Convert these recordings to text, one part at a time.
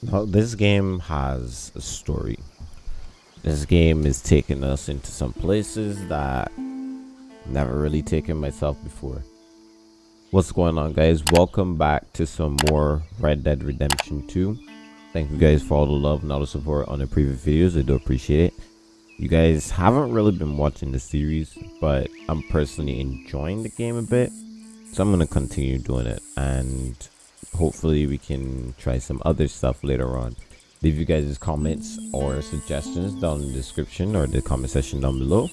Now, this game has a story. This game is taking us into some places that never really taken myself before. What's going on guys? Welcome back to some more Red Dead Redemption 2. Thank you guys for all the love and all the support on the previous videos. I do appreciate it. You guys haven't really been watching the series, but I'm personally enjoying the game a bit. So I'm going to continue doing it and hopefully we can try some other stuff later on. Leave you guys comments or suggestions down in the description or the comment section down below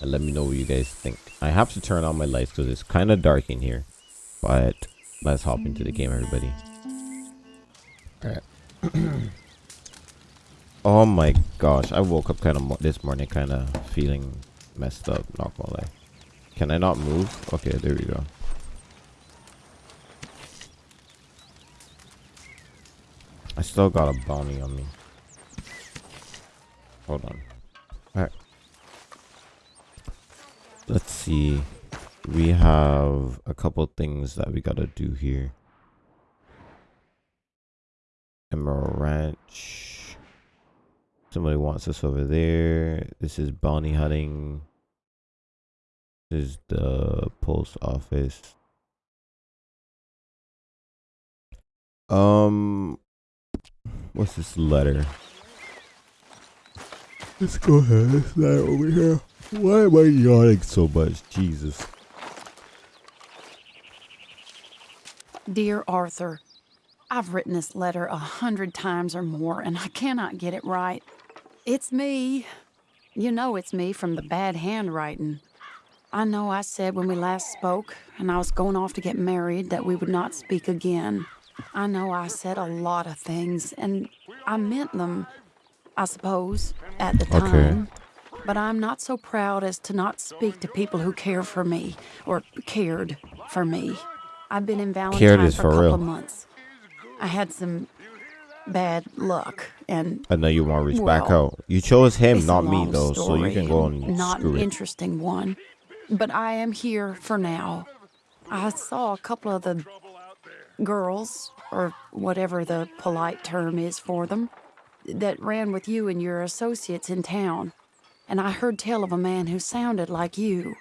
and let me know what you guys think. I have to turn on my lights because it's kind of dark in here but let's hop into the game everybody. All right oh my gosh i woke up kind of this morning kind of feeling messed up not gonna lie. Can i not move? Okay there we go I still got a bounty on me. Hold on. Alright. Let's see. We have a couple things that we gotta do here. Emerald Ranch. Somebody wants us over there. This is bounty hunting. This is the post office. Um, What's this letter? Let's go ahead. It's not over here. Why am I yawning so much? Jesus. Dear Arthur, I've written this letter a hundred times or more, and I cannot get it right. It's me. You know it's me from the bad handwriting. I know I said when we last spoke, and I was going off to get married, that we would not speak again. I know I said a lot of things, and I meant them, I suppose, at the time. Okay. But I'm not so proud as to not speak to people who care for me, or cared for me. I've been in Valentine for, for a couple real. months. I had some bad luck, and I know you want to reach well, back out. You chose him, not me, though, so you can go and not an interesting one. But I am here for now. I saw a couple of the girls, or whatever the polite term is for them, that ran with you and your associates in town. And I heard tell of a man who sounded like you.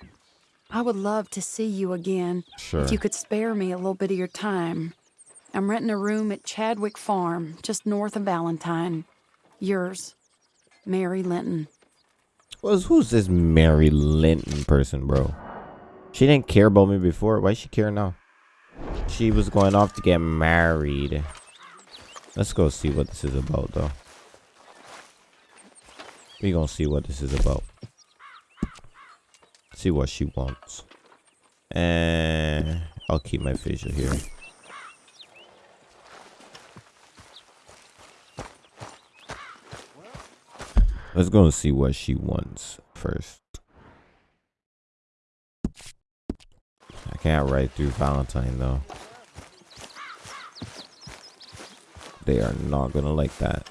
I would love to see you again. Sure. If you could spare me a little bit of your time. I'm renting a room at Chadwick Farm, just north of Valentine. Yours, Mary Linton. Well, who's this Mary Linton person, bro? She didn't care about me before. Why she care now? She was going off to get married. Let's go see what this is about, though. We gonna see what this is about. See what she wants. And I'll keep my facial here. Let's go and see what she wants first. Can't ride through Valentine though. They are not gonna like that.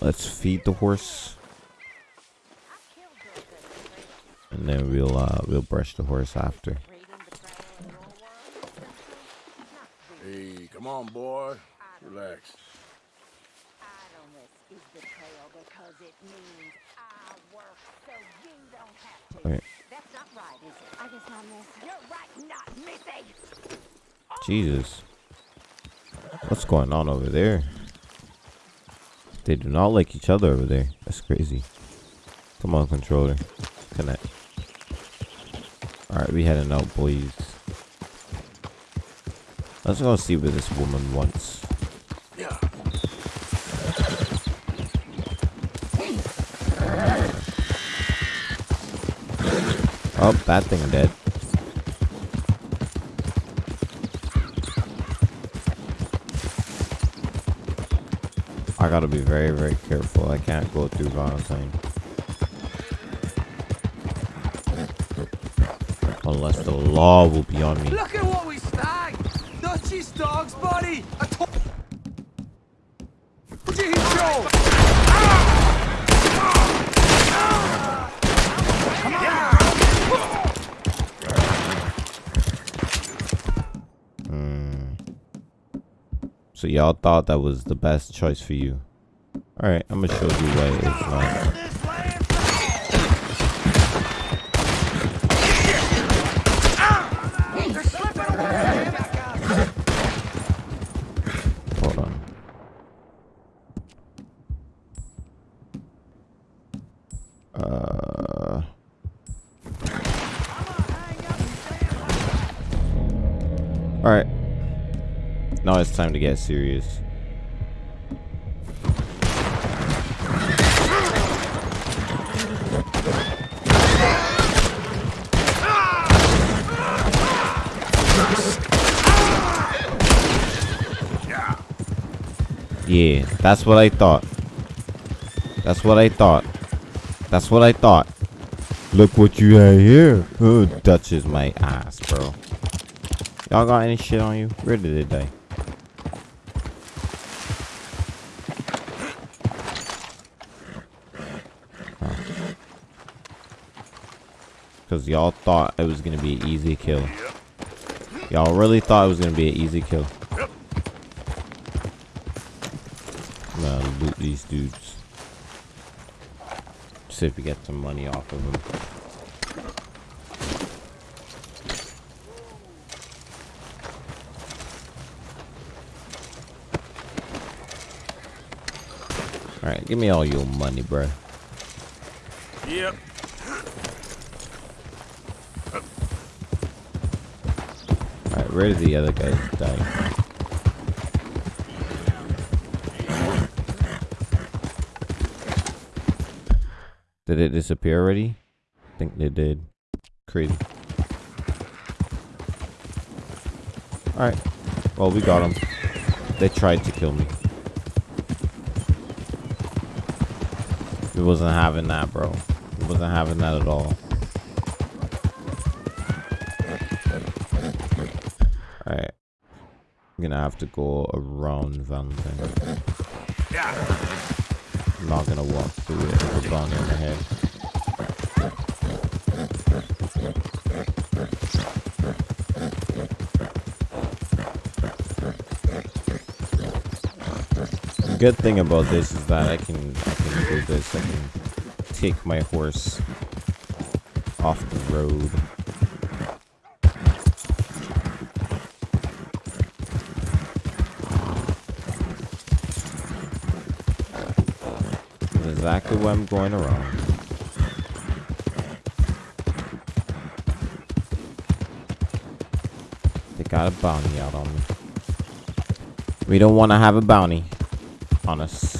Let's feed the horse. And then we'll uh we'll brush the horse after. Hey, come on boy. Relax. Okay. Jesus. What's going on over there? They do not like each other over there. That's crazy. Come on, controller. Connect. Alright, we heading out, boys. Let's go see what this woman wants. Oh, bad thing I'm dead. I gotta be very, very careful. I can't go through Valentine. Unless the law will be on me. Look at what we snagged! Dutchie's dog's body! A to Joe! Y'all thought that was the best choice for you. Alright, I'm gonna show you why it's not. Time to get serious. Yeah, that's what I thought. That's what I thought. That's what I thought. Look what you had here. Oh, touches my ass, bro. Y'all got any shit on you? Where did it die? Because y'all thought it was going to be an easy kill. Y'all really thought it was going to be an easy kill. I'm gonna loot these dudes. See if we get some money off of them. Alright, give me all your money, bruh. Yep. Where did the other guys die? Did it disappear already? I think they did. Crazy. Alright. Well, we got them. They tried to kill me. We wasn't having that, bro. We wasn't having that at all. Gonna have to go around Van Thing. I'm not gonna walk through it with a gun in the head. The good thing about this is that I can I can do this. I can take my horse off the road. Where I'm going around. They got a bounty out on me. We don't want to have a bounty on us.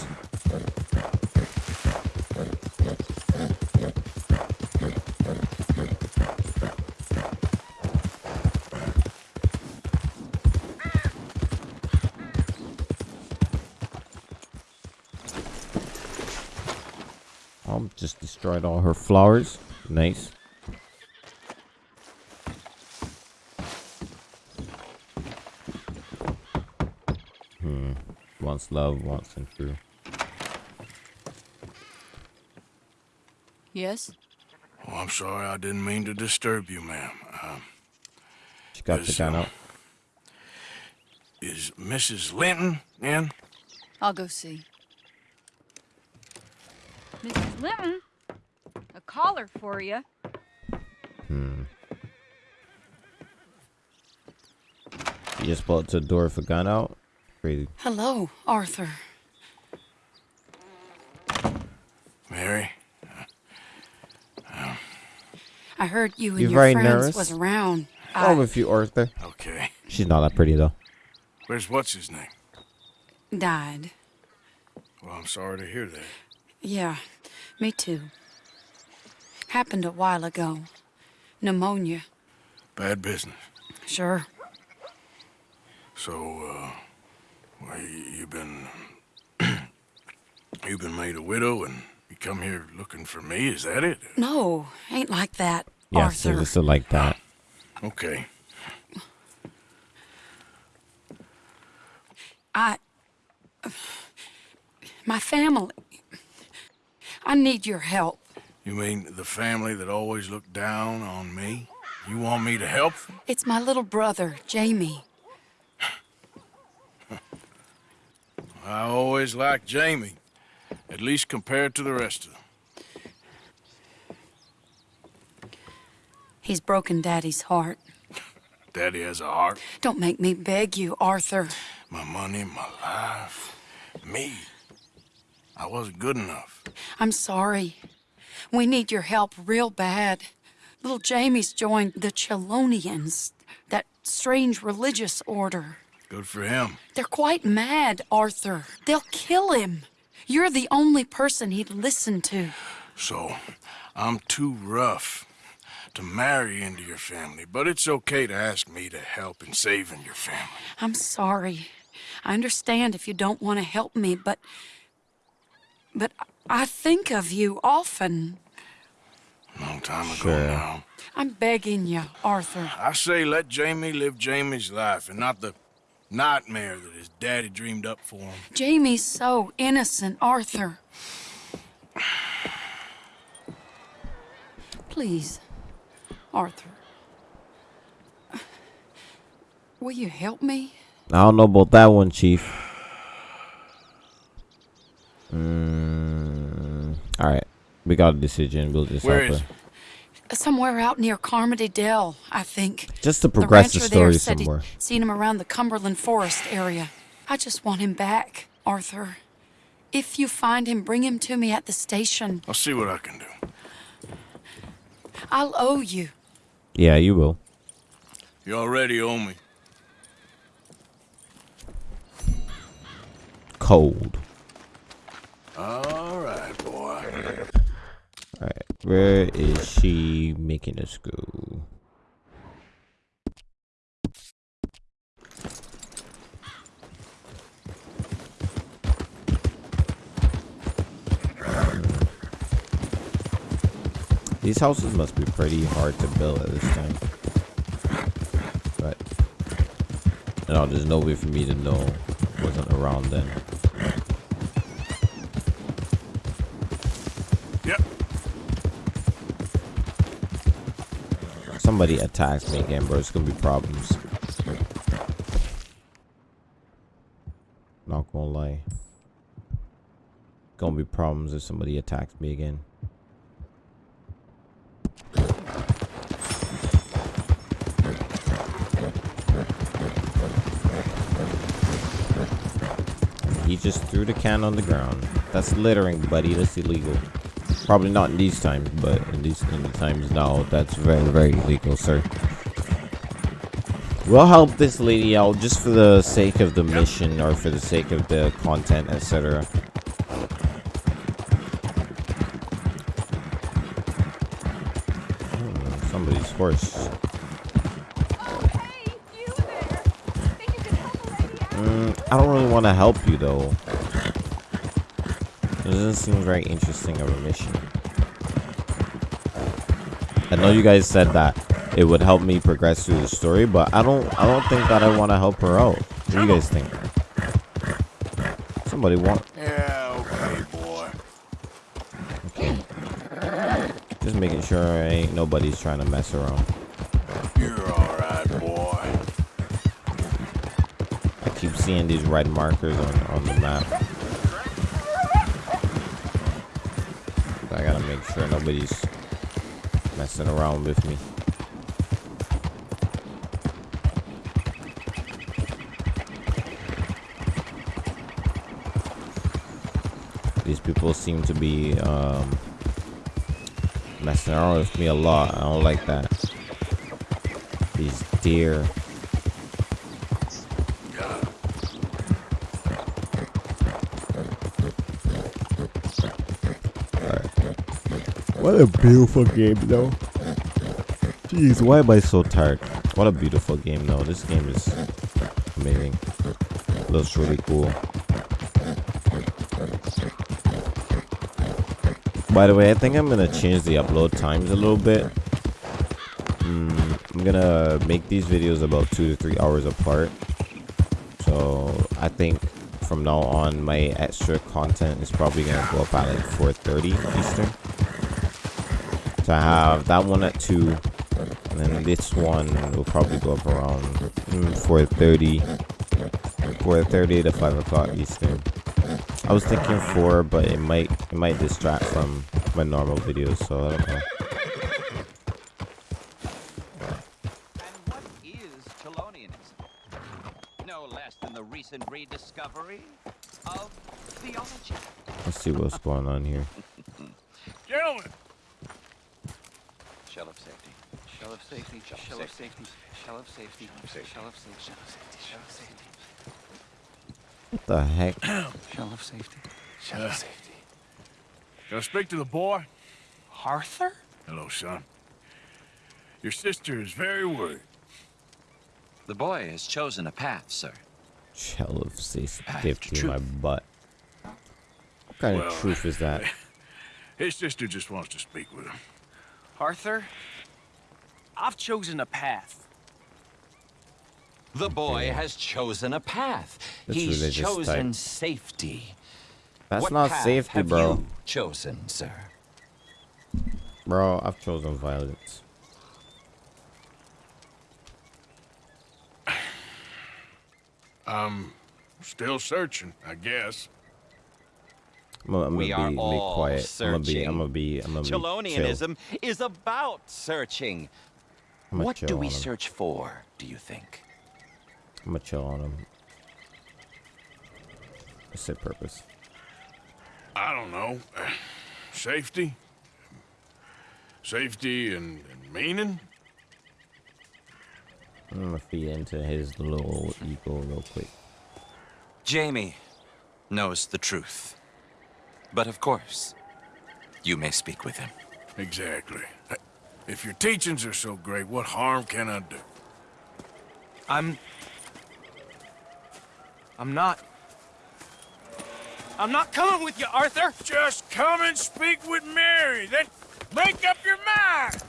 Just all her flowers. Nice. Hmm. Wants love, wants and true. Yes? Oh, I'm sorry. I didn't mean to disturb you, ma'am. Um, She got the Yes, gun uh, out. is Mrs. Linton in? I'll go see. Mrs. Linton, a caller for you. Hmm. You just pulled to the door with a gun out? Crazy. Hello, Arthur. Mary? I heard you and You your friends nervous? was around. Oh, I with you, Arthur. Okay. She's not that pretty, though. Where's what's his name? died. Well, I'm sorry to hear that. Yeah, me too. Happened a while ago. Pneumonia. Bad business. Sure. So, uh, well, you, you've been, you've been made a widow and you come here looking for me, is that it? No, ain't like that, Yeah, Arthur. seriously like that. Okay. I. My family. I need your help. You mean the family that always looked down on me? You want me to help them? It's my little brother, Jamie. I always liked Jamie, at least compared to the rest of them. He's broken Daddy's heart. Daddy has a heart, Don't make me beg you, Arthur. my money, my life, me. I wasn't good enough. I'm sorry. We need your help real bad. Little Jamie's joined the Chelonians, that strange religious order. Good for him. They're quite mad, Arthur. They'll kill him. You're the only person he'd listen to. So, I'm too rough to marry into your family, but it's okay to ask me to help in saving your family. I'm sorry. I understand if you don't want to help me, but. But I think of you often. Long time ago Sure. now. I'm begging you, Arthur. I say let Jamie live Jamie's life and not the nightmare that his daddy dreamed up for him. Jamie's so innocent, Arthur. Please, Arthur. Will you help me? I don't know about that one, Chief. Mm, all right, we got a decision. We'll just Where help her. Somewhere out near Carmody Dell, I think. Just to progress the, rancher there story said some more. he'd seen him around the Cumberland Forest area. I just want him back, Arthur. If you find him, bring him to me at the station. I'll see what I can do. I'll owe you. Yeah, you will. You already owe me. Cold. All right, boy. All right, where is she making us go? These houses must be pretty hard to build at this time. But no, there's no way for me to know. Wasn't around then. Somebody attacks me again, bro. It's gonna be problems. Not gonna lie. Gonna be problems if somebody attacks me again. He just threw the can on the ground. That's littering, buddy. That's illegal. Probably not in these times, but in these in the times now, that's very, very illegal, sir. We'll help this lady out just for the sake of the mission or for the sake of the content, etc. Hmm, Somebody's horse. Hey, you there. Think you can help a lady out? Mm, I don't really want to help you though. It doesn't seem very interesting of a mission. I know you guys said that it would help me progress through the story, but I don't I don't think that I want to help her out. What do you guys think? Somebody want Yeah, okay, boy. Okay. just making sure ain't nobody's trying to mess around. You're all right, boy. I keep seeing these red markers on, on the map. Make sure nobody's messing around with me. These people seem to be um, messing around with me a lot. I don't like that. These deer. A beautiful game, though. Jeez, why am I so tired? What a beautiful game, though. This game is amazing. Looks really cool. By the way, I think I'm gonna change the upload times a little bit. Mm, I'm gonna make these videos about two to three hours apart. So I think from now on, my extra content is probably gonna go up at like 4:30 Eastern. So I have that one at two, and then this one will probably go up around mm, 4:30, 4:30 to 5 o'clock Eastern. I was thinking four, but it might it might distract from my normal videos, so I don't know. And what is Chelonianism? No less than the recent rediscovery of theology. Let's see what's going on here. Gentlemen, Shell of safety. Shell of safety. Shell of safety. Shell of safety. Shell of safety. Shell of safety. Shell of safety. What the heck? Shell of safety. Shell of safety. can I speak to the boy? Arthur? Hello, son. Your sister is very worried. The boy has chosen a path, sir. Shell of safe- safety in true. my butt. What kind Well, of truth is that? His sister just wants to speak with him. Arthur? I've chosen a path. The boy has chosen a path. That's He's religious chosen type. safety. That's what not path safety, have bro. You chosen, sir. Bro, I've chosen violence. I'm still searching, I guess. I'm gonna, I'm We gonna are be, be all quiet. I'm gonna be. searching. I'm gonna be. I'm gonna be. chill. Chelonianism is about searching. I'm What chill do we him. search for, do you think? I'm gonna chill on him. What's their purpose? I don't know. Safety? Safety and, and meaning? I'm gonna feed into his little ego real quick. Jamie knows the truth. But of course, you may speak with him. Exactly. If your teachings are so great, what harm can I do? I'm. I'm not. I'm not coming with you, Arthur! Just come and speak with Mary, then make up your mind!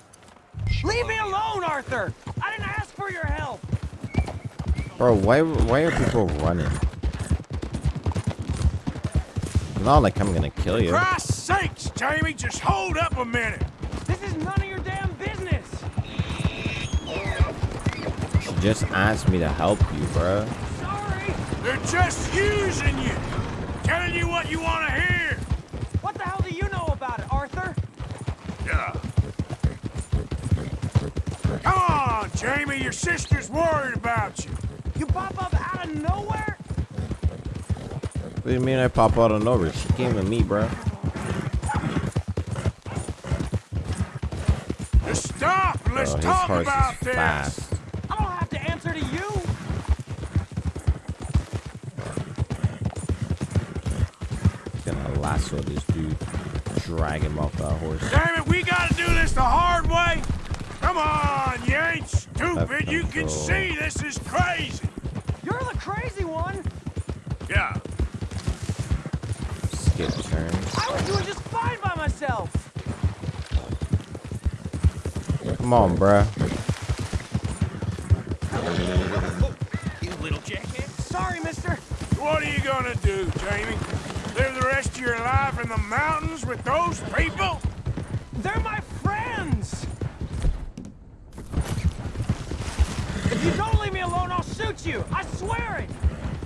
Leave me alone, Arthur! I didn't ask for your help! Bro, why why are people running? Not like I'm gonna kill you. For Christ's sakes, Jamie, just hold up a minute! This is none of your damn business! She just asked me to help you, bro. Sorry! They're just using you! Telling you what you want to hear! What the hell do you know about it, Arthur? Yeah. Come on, Jamie, your sister's worried about you. You pop up out of nowhere? What do you mean I pop out of nowhere? She came to me, bro. Just stop and let's Bro, his talk horse about is this. fast. I don't have to answer to you! Gonna lasso this dude, drag him off that horse. Damn it, we gotta do this the hard way. Come on, you ain't stupid. You can see this is crazy. You're the crazy one! Yeah. Skip turns. I was doing just fine by myself! Come on, bruh. You little jackhead! Sorry, mister! What are you gonna do, Jamie? Live the rest of your life in the mountains with those people? They're my friends! If you don't leave me alone, I'll shoot you! I swear it!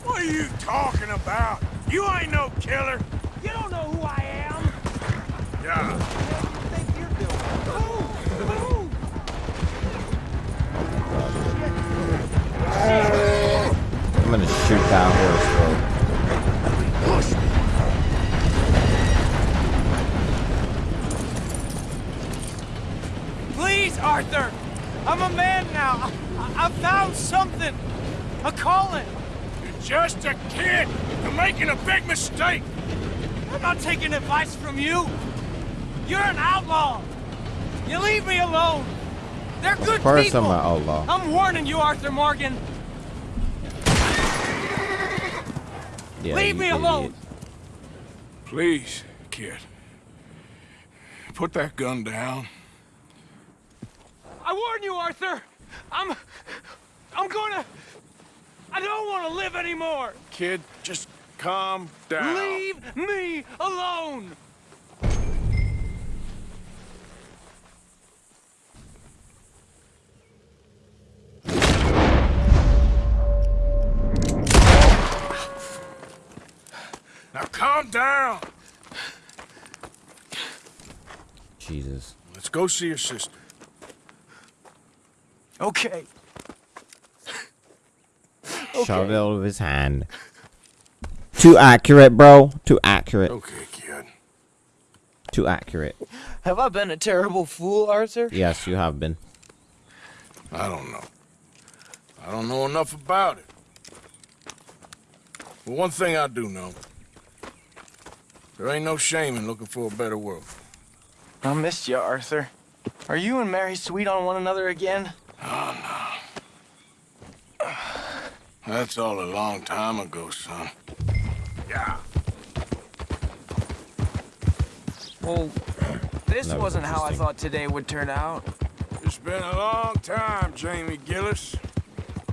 What are you talking about? You ain't no killer. You don't know who I am! Yeah. 200 horse, bro. Arthur! I'm a man now! I, I, found something! A calling! You're just a kid! You're making a big mistake! I'm not taking advice from you! You're an outlaw! You leave me alone! They're of good course people! I'm an outlaw. I'm warning you, Arthur Morgan! Yeah, leave you me idiot. alone! Please, kid. Put that gun down. I warn you, Arthur! I'm... I'm gonna... I don't want to live anymore! Kid, just calm down. Leave me alone! Now calm down. Jesus. Let's go see your sister. Okay. Shot it out of his hand. Too accurate, bro. Too accurate. Okay, kid. Too accurate. Have I been a terrible fool, Arthur? Yes, you have been. I don't know. I don't know enough about it. But one thing I do know. There ain't no shame in looking for a better world. I missed you, Arthur. Are you and Mary sweet on one another again? Oh, no. That's all a long time ago, son. Yeah. Well, this That was wasn't how I thought today would turn out. It's been a long time, Jamie Gillis.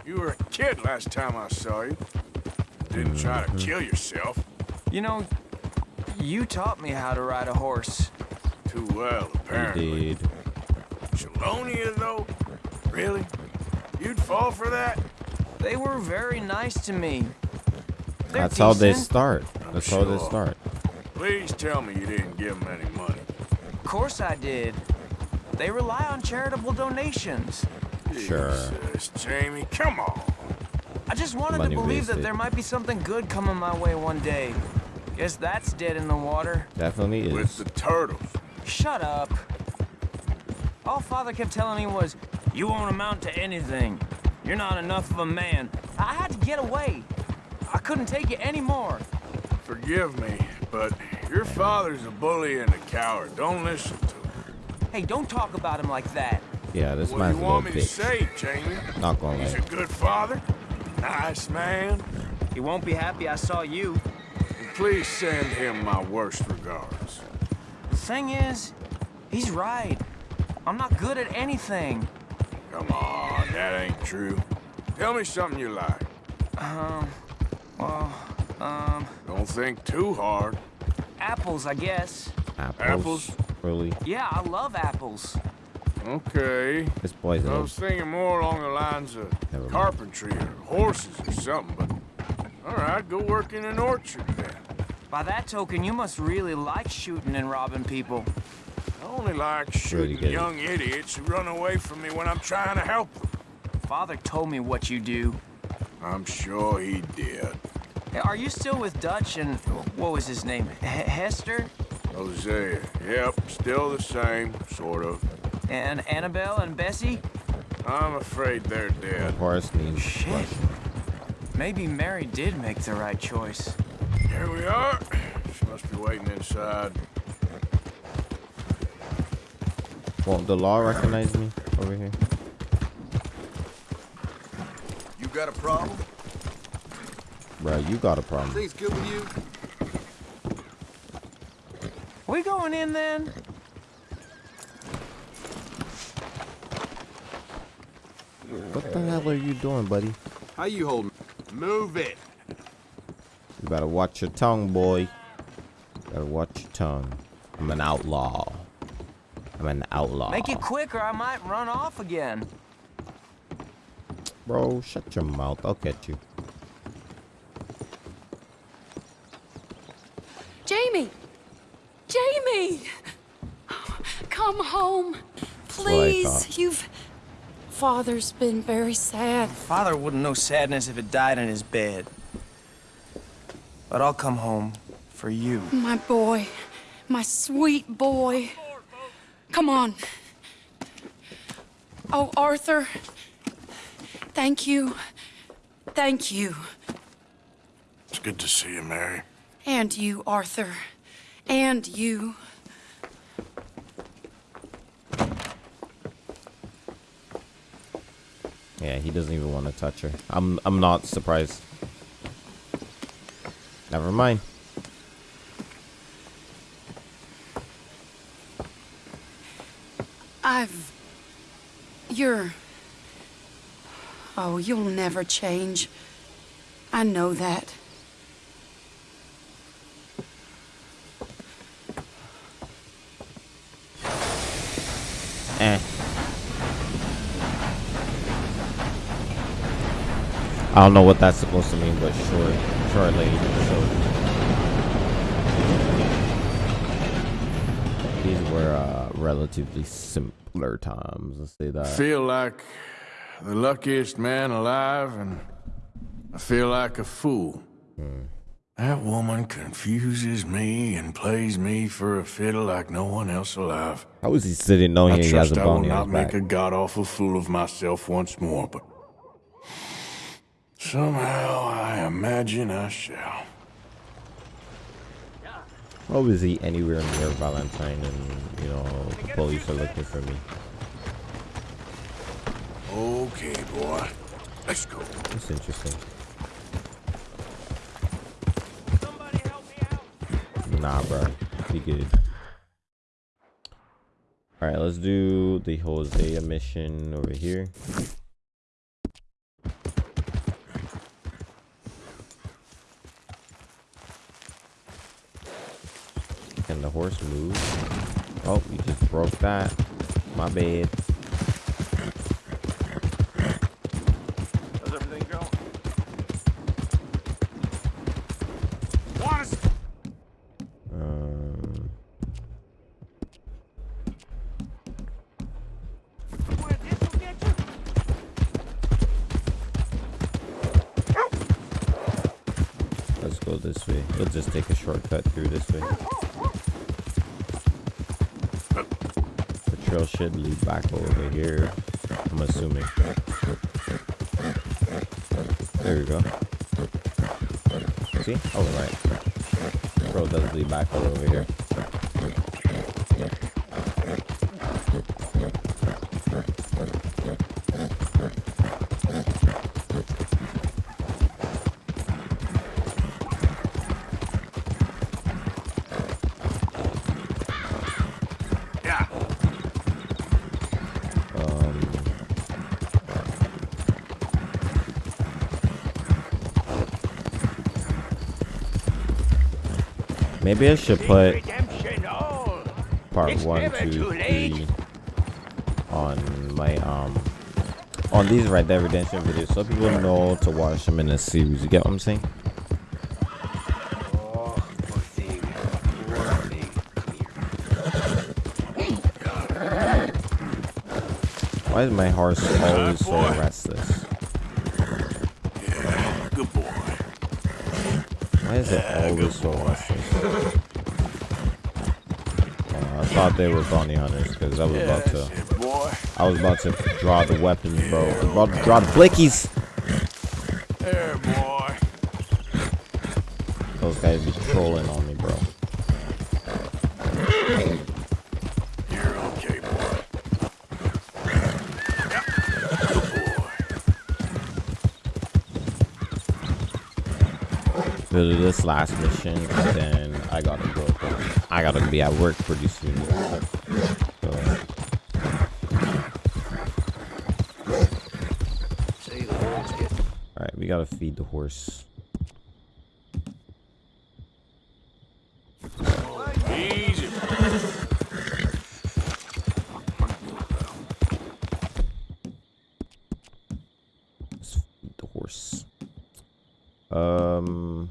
You were a kid last time I saw you. Didn't try to mm-hmm. kill yourself. You know, you taught me how to ride a horse. Too well, You apparently. did. Chelonia, though? Really? You'd fall for that? They were very nice to me. They're That's how they start. That's how they start. Please tell me you didn't give them any money. Of course I did. They rely on charitable donations. Sure. Jesus, Jamie, come on. I just wanted Money to believe that there might be something good coming my way one day. Guess that's dead in the water. Definitely With is. the turtles. Shut up. All Father kept telling me was, you won't amount to anything. You're not enough of a man. I had to get away. I couldn't take it anymore. Forgive me, but your father's a bully and a coward. Don't listen to him. Hey, don't talk about him like that. Yeah, this What man's do you want me to say, Jamie? Not gonna He's a good father, nice man. He won't be happy I saw you. And please send him my worst regards. The thing is, he's right. I'm not good at anything. Come on, that ain't true. Tell me something you like. Um, well, um, Don't think too hard. apples, I guess. Apples. Apples? Really? Yeah, I love apples. Okay. This boy's a I little... was thinking more along the lines of Never mind. carpentry or horses or something, but all right, go work in an orchard then. By that token, you must really like shooting and robbing people. I only like shooting good. young idiots who run away from me when I'm trying to help them. Father told me what you do. I'm sure he did. Hey, Are you still with Dutch and what was his name? H- Hester Hosea, yep, still the same, sort of. and Annabelle and Bessie? I'm afraid they're dead. Horace needs Shit. Maybe Mary did make the right choice. Here we are. She must be waiting inside. Won't the law recognize me over here? You got a problem? Bro, you got a problem. Things good with you? We going in then? What the hell are you doing, buddy? How you holding? Move it. You better watch your tongue, boy. Better watch your tongue. I'm an outlaw. I'm an outlaw. Make it quick or I might run off again. Bro, shut your mouth. I'll get you. Jamie! Jamie! Come home. Please. You've. Father's been very sad. Father wouldn't know sadness if it died in his bed. But I'll come home for you. My boy. My sweet boy. Come on. Oh, Arthur. Thank you. Thank you. It's good to see you, Mary. And you, Arthur. And you. Yeah, he doesn't even want to touch her. I'm I'm not surprised. Never mind. I've. You're. Oh, you'll never change. I know that. I don't know what that's supposed to mean, but sure, short. So these were uh, relatively simpler times. Let's say that. I feel like the luckiest man alive, and I feel like a fool. Hmm. That woman confuses me and plays me for a fiddle like no one else alive. How is he sitting knowing I he has a bone I will not make back. a god awful fool of myself once more, but somehow I imagine I shall. How is he anywhere near Valentine and, you know, the police are looking for me? Okay, boy. Let's go. That's interesting. Somebody help me out. Nah, bro. Be good. Alright, let's do the Hosea mission over here. Horse move? Oh, you just broke that. My bad. How's everything going? Where this will get you? let's go this way. We'll just take a shortcut through this way. The trail should lead back over here. I'm assuming. There we go. See? Oh, right. Road does lead back over here. Maybe I should put part one, two, three on my um on these right there Redemption videos so people know to watch them in a series. You get what I'm saying? Why is my horse always so restless? Good boy. Why is it always so restless? Uh, I thought they were bounty hunters because I was about to. I was about to draw the weapons, bro. I was about to draw the blickies. There, boy. Those guys be trolling on Do this last mission, and then I gotta go. I gotta be at work pretty soon. So, all right, we gotta feed the horse. Easy. Let's feed the horse. Um.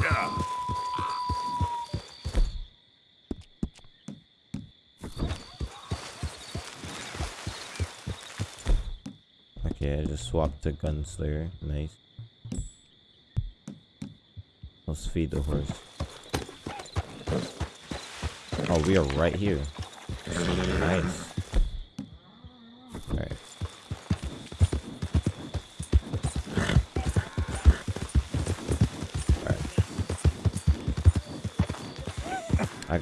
Yeah. Swapped the gunslinger. Nice. Let's feed the horse. Oh, we are right here. Nice.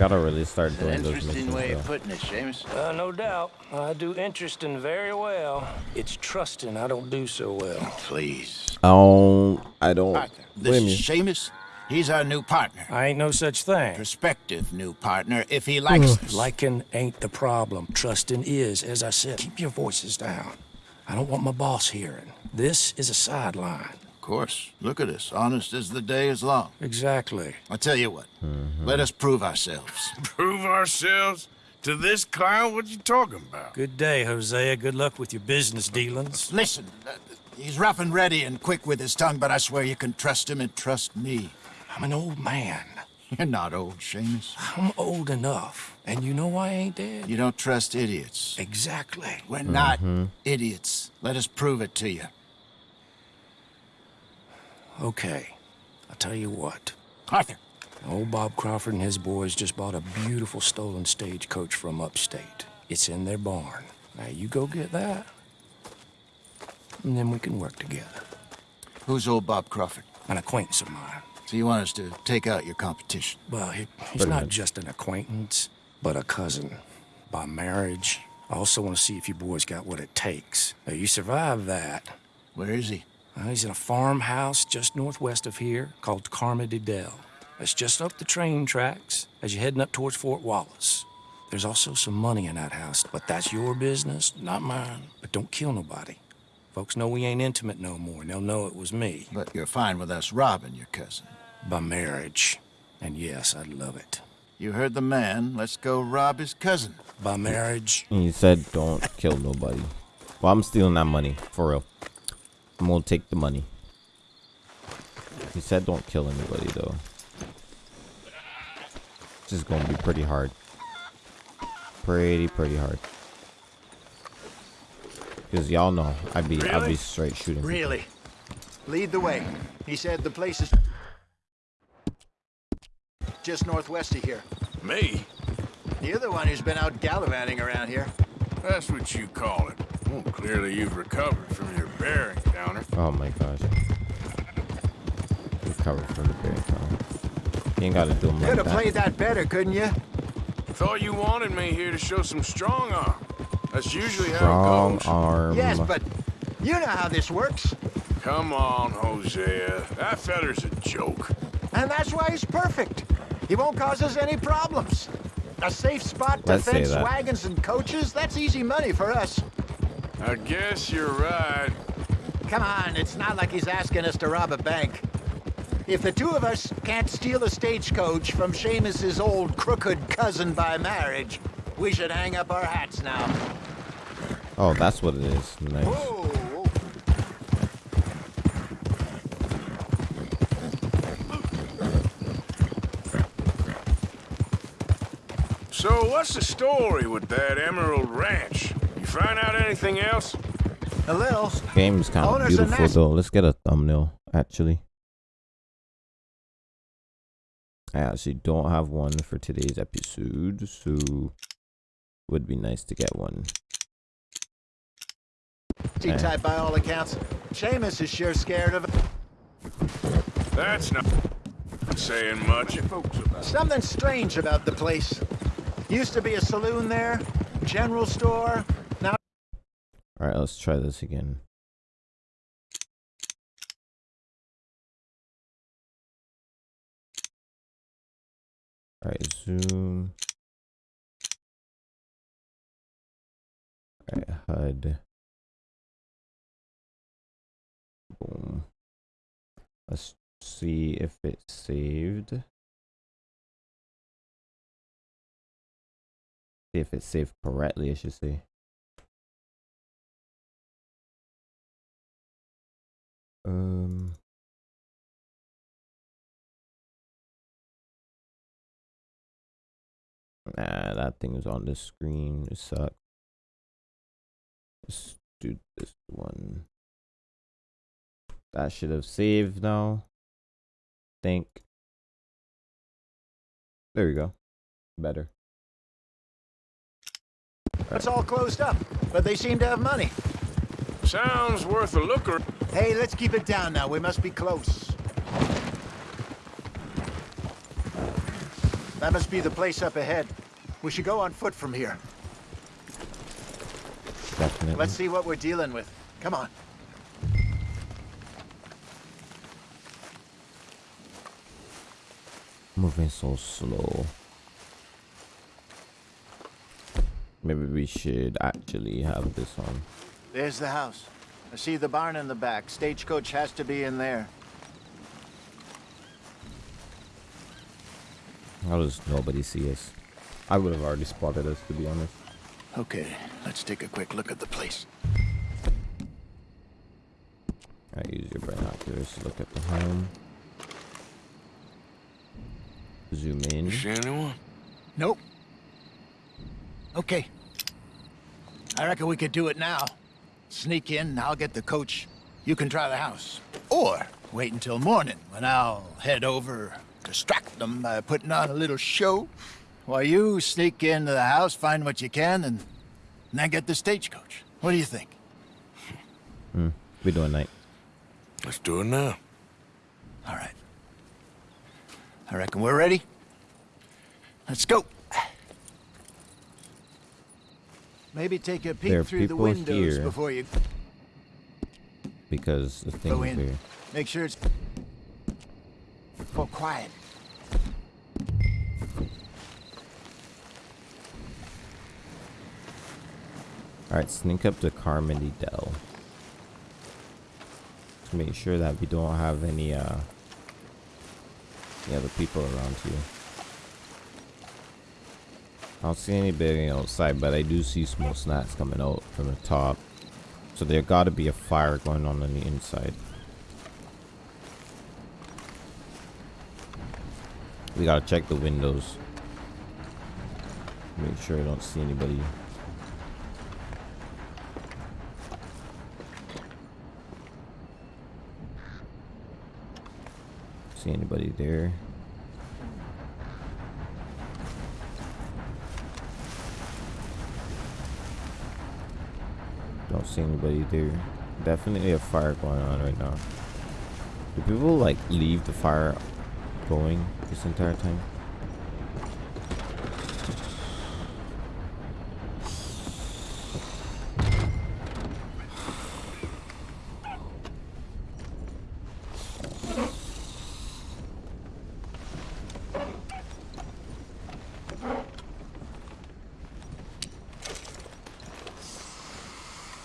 Gotta really start doing those Interesting missions way of putting it, Seamus. Uh, no doubt. I do interesting very well. It's trusting I don't do so well. Please. I don't. I don't. Partner. Wait This is. Seamus. He's our new partner. I ain't no such thing. Prospective new partner if he likes us. Liking ain't the problem. Trusting is, as I said. Keep your voices down. I don't want my boss hearing. This is a sideline. Of course. Look at us. Honest as the day is long. Exactly. I tell you what. Mm-hmm. Let us prove ourselves. Prove ourselves? To this clown? What you talking about? Good day, Hosea. Good luck with your business dealings. Listen, uh, he's rough and ready and quick with his tongue, but I swear you can trust him and trust me. I'm an old man. You're not old, Seamus. I'm old enough. And you know why I ain't dead? You don't trust idiots. Exactly. We're not idiots. Let us prove it to you. Okay. I'll tell you what. Arthur, Old Bob Crawford and his boys just bought a beautiful stolen stagecoach from upstate. It's in their barn. Now you go get that, and then we can work together. who's old Bob Crawford? An acquaintance of mine. So you want us to take out your competition? Well, he, he's Pretty not much. just an acquaintance, but a cousin. By marriage. I also want to see if you boys got what it takes. Now, you survive that. Where is he? Uh, he's in a farmhouse just northwest of here called Carmody Dell. It's just up the train tracks as you're heading up towards Fort Wallace. There's also some money in that house, but that's your business, not mine. But don't kill nobody. Folks know we ain't intimate no more, and they'll know it was me But you're fine with us robbing your cousin. by marriage. And yes, I'd love it. You heard the man. Let's go rob his cousin. By marriage, And you said don't kill nobody. Well, I'm stealing that money for real. I'm gonna take the money. He said don't kill anybody though. This is gonna be pretty hard. Pretty pretty hard. Cause y'all know I'd be I'd be straight shooting. people. Really? Lead the way. He said the place is just northwest of here. Me? You're the one who's been out gallivanting around here. That's what you call it. Well, clearly you've recovered from your bearing downer. Oh my gosh. Recovered from the bear town. You ain't gotta do them Could like have that. played that better, couldn't you? Thought you wanted me here to show some strong arm. That's usually how Strong it goes. arm. Yes, but you know how this works. Come on, Hosea. That feller's a joke. And that's why he's perfect. He won't cause us any problems. A safe spot to Let's fence wagons and coaches, that's easy money for us. I guess you're right. Come on, it's not like he's asking us to rob a bank. If the two of us can't steal a stagecoach from Seamus's old crooked cousin by marriage, we should hang up our hats now. Oh, that's what it is. Nice. Whoa! So what's the story with that Emerald Ranch? You find out anything else? A little. Game's kind of beautiful though. Let's get a thumbnail actually. I actually don't have one for today's episode, so would be nice to get one. T-type eh. by all accounts. Seamus is sure scared of That's not saying much. Something strange about the place. Used to be a saloon there, general store. All right, let's try this again. All right, zoom. All right, HUD. Boom. Let's see if it's saved. See if it's saved correctly, I should say. Um. Nah, that thing is on the screen. It sucks. Let's do this one. That should have saved now. Think. There we go. Better. it's all closed up, but they seem to have money. Sounds worth a looker. Hey, let's keep it down now. We must be close. That must be the place up ahead. We should go on foot from here. Definitely. Let's see what we're dealing with. Come on. Moving so slow. Maybe we should actually have this on. There's the house. I see the barn in the back. Stagecoach has to be in there. How does nobody see us? I would have already spotted us, to be honest. Okay, let's take a quick look at the place. I use your binoculars to look at the home. Zoom in. You see anyone? Nope. Okay. I reckon we could do it now. Sneak in, I'll get the coach. You can try the house. Or wait until morning when I'll head over, distract them by putting on a little show. While you sneak into the house, find what you can, and then get the stagecoach. What do you think? Hmm. We doing night. Let's do it now. All right. I reckon we're ready. Let's go. Maybe take a peek through the windows here. before you Because the thing go is in. here. Make sure it's for quiet. Alright, sneak up to Carmody Dell. To make sure that we don't have any uh any other people around here. I don't see anybody outside, but I do see smoke snacks coming out from the top. So there gotta be a fire going on on the inside. We gotta check the windows. Make sure I don't see anybody. See anybody there? Don't see anybody there. Definitely a fire going on right now. Do people like leave the fire going this entire time?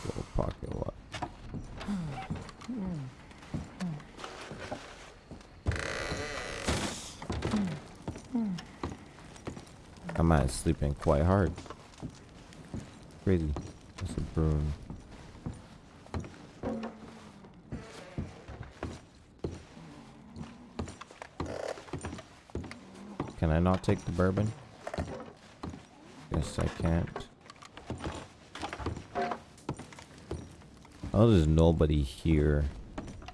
Little pocket lot. I might sleeping quite hard. Crazy. That's a broom. Can I not take the bourbon? Guess I can't. Oh, there's nobody here.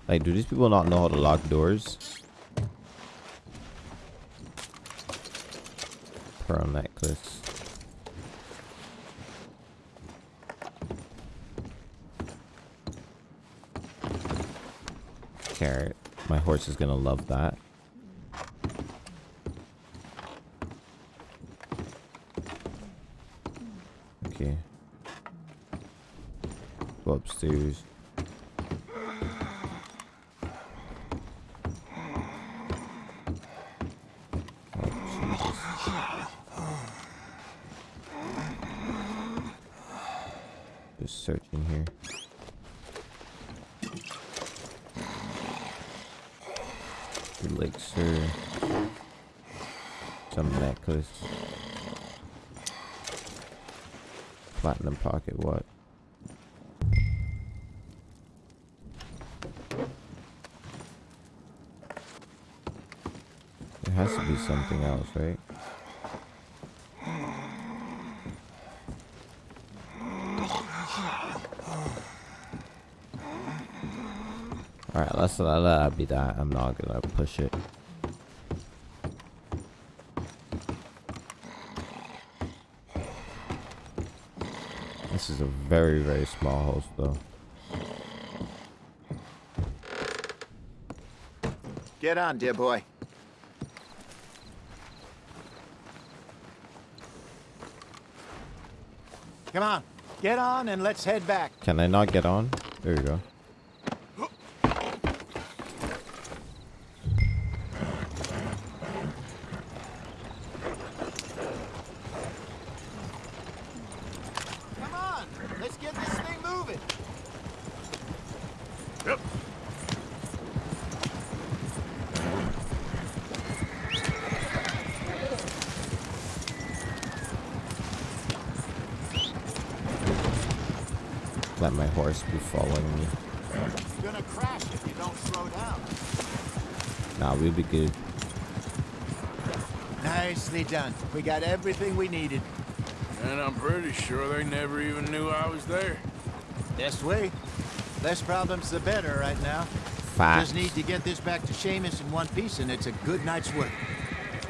Like, do these people not know how to lock doors? Horse is gonna love that. Okay. Go upstairs. Oh, Jesus. Just searching here. Elixir. Some necklace. Platinum pocket, what? There has to be something else, right? Alright, let's let that be that. I'm not gonna push it. This is a very, very small house, though. Get on, dear boy. Come on, get on and let's head back. Can I not get on? There you go. Come on, let's get this thing moving. let my horse be following me. You're gonna crash if you don't slow down. Nah, we'll be good. Nicely done. We got everything we needed. And I'm pretty sure they never even knew I was there. This way. Less problems the better right now. Facts. Just need to get this back to Seamus in one piece and it's a good night's work.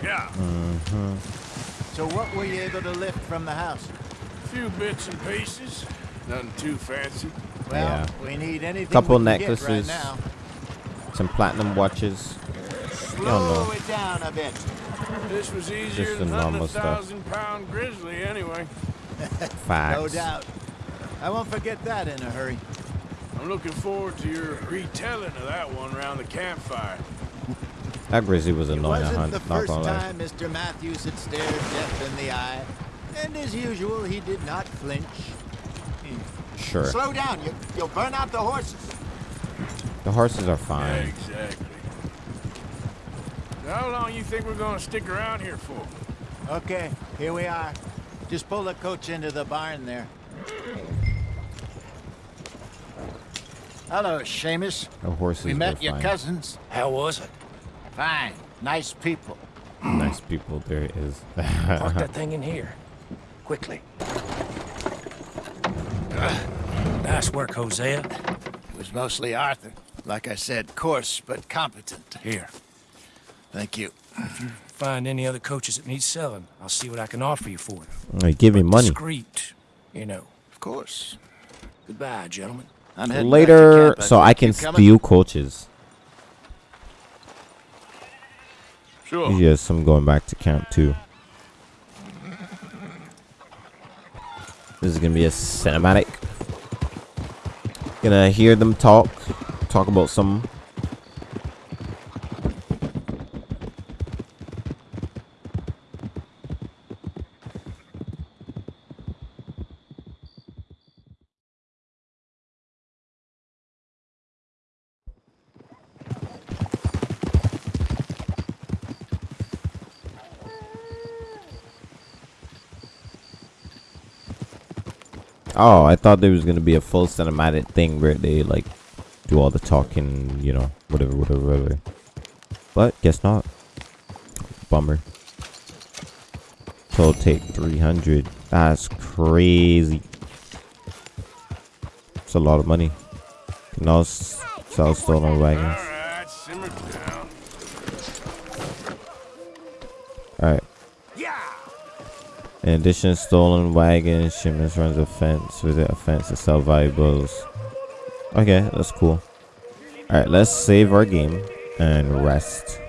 Yeah, Mm-hmm. So what were you able to lift from the house? a few bits and pieces. Nothing too fancy. Well, Yeah. we need anything Couple we can get necklaces. right now. Some platinum watches. Slow no. it down a bit. This was easier Just the than hunting a normal stuff. thousand pound grizzly anyway. Facts. No doubt. I won't forget that in a hurry. I'm looking forward to your retelling of that one around the campfire. That grizzly was It annoying. wasn't I'm the not first gonna lie. time Mr. Matthews had stared death in the eye. And as usual, he did not flinch. Sure. Slow down. You, you'll burn out the horses. The horses are fine. Exactly. How long you think we're gonna stick around here for? Okay, here we are. Just pull the coach into the barn there. Hello, Seamus. The horses We met your fine. cousins. How was it? Fine. Nice people. Nice people. There it is. Park that thing in here. Quickly. Nice work, Hosea. It was mostly Arthur. Like I said, coarse but competent. Here. Thank you. If you Find any other coaches that need selling. I'll see what I can offer you for them. Hey, give me money. Discreet, you know. Of course. Goodbye, gentlemen. I'm heading back to Later, camp. so I can You coming? steal coaches. Sure. Yes, I'm going back to camp too. This is gonna be a cinematic. Gonna hear them talk, talk about some. Oh, I thought there was gonna be a full cinematic thing where they like do all the talking, you know, whatever, whatever, whatever. But guess not. Bummer. Total take 300. That's crazy. It's a lot of money. Can s- sell stolen wagons. In addition, stolen wagons, shipments runs a fence, visit a fence to sell valuables. Okay, that's cool. Alright, let's save our game and rest.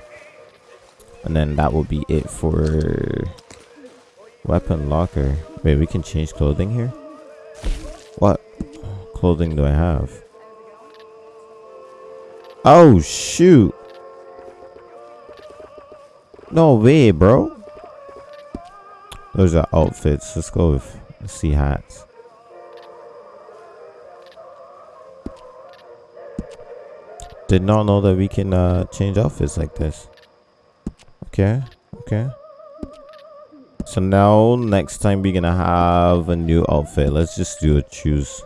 And then that will be it for weapon locker. Wait, we can change clothing here? What clothing do I have? Oh shoot. No way, bro. Those are outfits. Let's go with sea hats. Did not know that we can uh, change outfits like this. Okay, okay. So now next time we're gonna have a new outfit. Let's just do a choose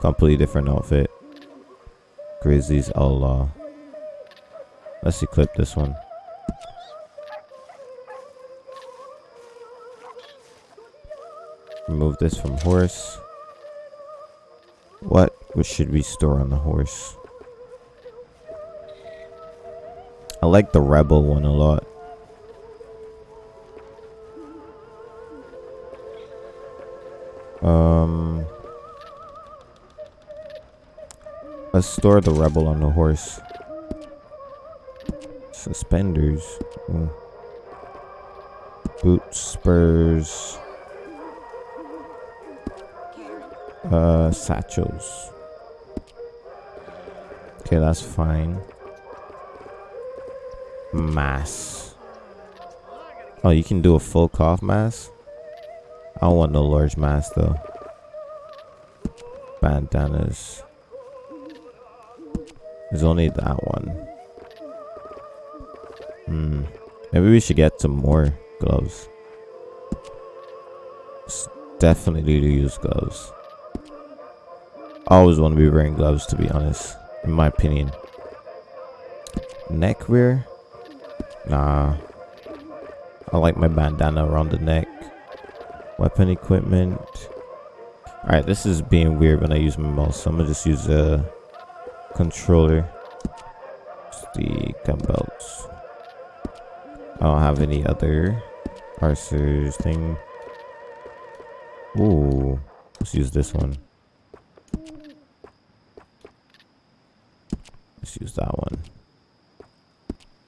completely different outfit. Grizzlies Allah. Let's equip this one. Remove this from horse. What? Should we store on the horse? I like the rebel one a lot. Um, let's store the rebel on the horse. Suspenders. Boots, spurs. Uh, satchels. Okay, that's fine. Mass. Oh, you can do a full cloth mask? I don't want no large mask though. Bandanas. There's only that one. Hmm. Maybe we should get some more gloves. S- definitely to use gloves. Always want to be wearing gloves, to be honest, in my opinion. Neck wear? Nah. I like my bandana around the neck. Weapon equipment. Alright, this is being weird when I use my mouse, so I'm gonna just use a controller. Just the gun belts. I don't have any other parsers thing. Ooh, let's use this one. Use that one.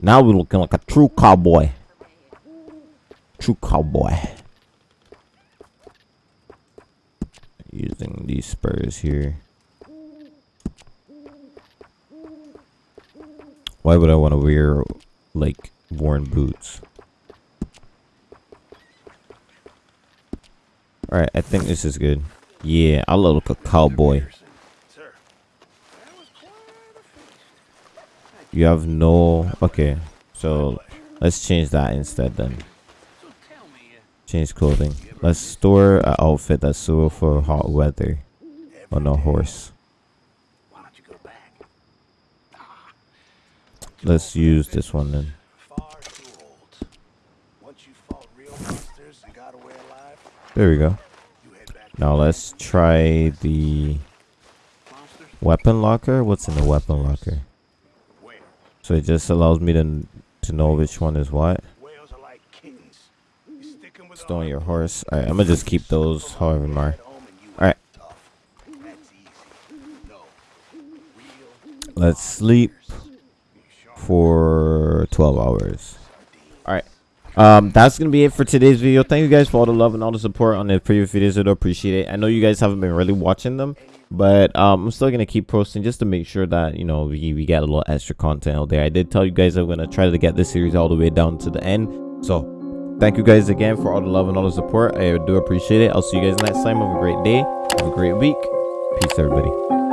Now we're looking like a true cowboy. True cowboy. Using these spurs here. Why would I want to wear like worn boots? Alright, I think this is good. Yeah, I look like a cowboy. You have no... Okay, so let's change that instead then. Change clothing. Let's store an outfit that's suitable for hot weather on a horse. Let's use this one then. There we go. Now let's try the weapon locker. What's in the weapon locker? So it just allows me to to know which one is what. Stone your horse. Alright, I'm gonna just keep those however more. Alright. Let's sleep for 12 hours. Um, that's gonna be it for today's video. Thank you guys for all the love and all the support on the previous videos. I do appreciate it. I know you guys haven't been really watching them, but um, I'm still gonna keep posting just to make sure that you know we we get a little extra content out there. I did tell you guys I'm gonna try to get this series all the way down to the end. So thank you guys again for all the love and all the support. I do appreciate it. I'll see you guys next time. Have a great day. Have a great week. Peace, everybody.